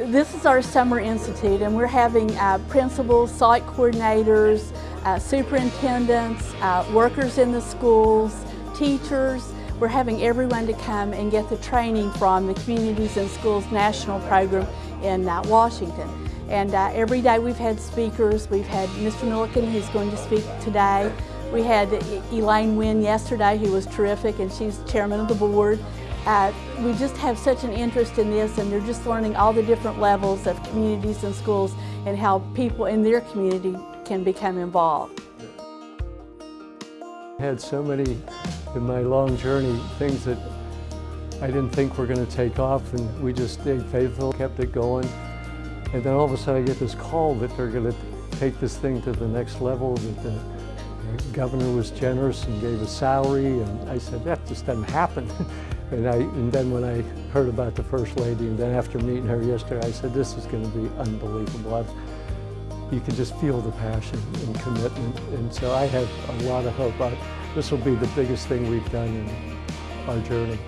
This is our Summer Institute and we're having uh, principals, site coordinators, uh, superintendents, uh, workers in the schools, teachers. We're having everyone to come and get the training from the Communities In Schools National Program in uh, Washington. And uh, every day we've had speakers. We've had Mr. Milliken who's going to speak today. We had Elaine Wynn yesterday who was terrific and she's chairman of the board. Uh, we just have such an interest in this and they're just learning all the different levels of communities and schools and how people in their community can become involved. I had so many in my long journey, things that I didn't think were going to take off and we just stayed faithful, kept it going. And then all of a sudden I get this call that they're going to take this thing to the next level, that the governor was generous and gave a salary and I said, that just doesn't happen. And, I, and then when I heard about the First Lady, and then after meeting her yesterday, I said, this is going to be unbelievable. I've, you can just feel the passion and commitment. And so I have a lot of hope. I, this will be the biggest thing we've done in our journey.